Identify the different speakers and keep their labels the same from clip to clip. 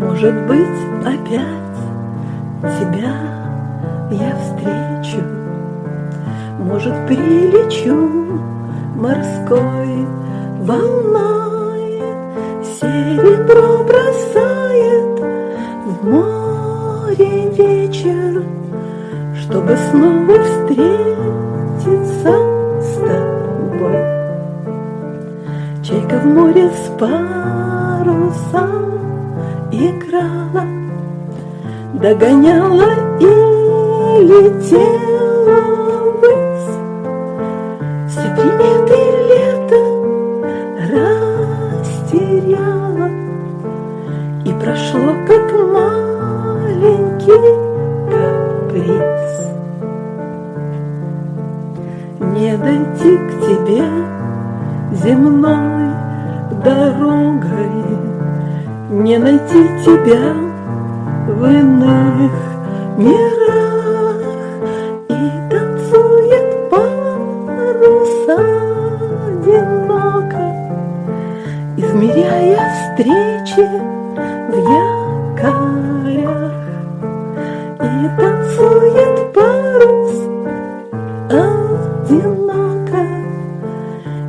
Speaker 1: Может быть, опять тебя я встречу, Может, прилечу морской волной, Серебро бросает в море вечер, Чтобы снова встретиться с тобой. Чайка в море с парусом играла, Догоняла и летела ввысь. Все приметы лета растеряла, И прошло, как маленький каприз. Не дойти к тебе земной дорогой, Не найти тебя в иных мирах, И танцует парус одиноко, Измеряя встречи в якорях. И танцует парус одиноко,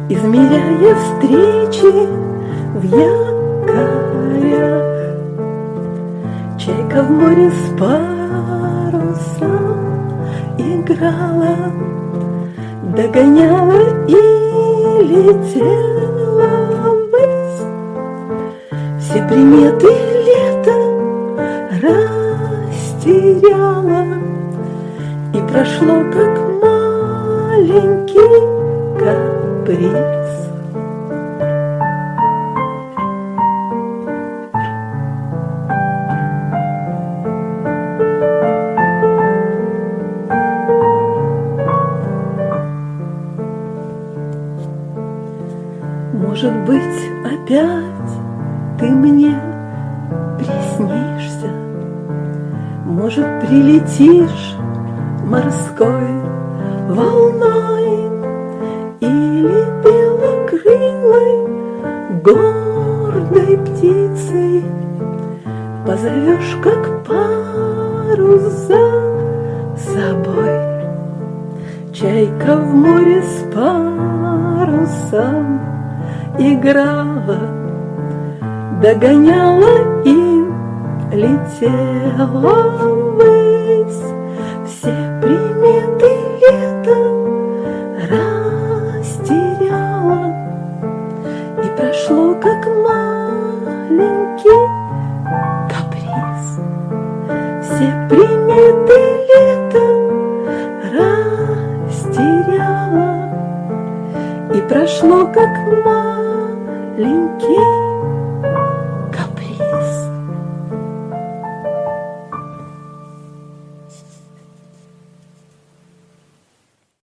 Speaker 1: Измеряя встречи в якорях. Парусом играла, Догоняла и летела ввысь. Все приметы лета растеряла, И прошло, как маленький каприз. Может быть, опять ты мне приснишься, Может, прилетишь морской волной Или белокрылой гордой птицей Позовешь, как парус за собой. Чайка в море с парусом играла, Догоняла и летела ввысь. Все приметы лета растеряла, И прошло, как маленький каприз. Все приметы И прошло, как маленький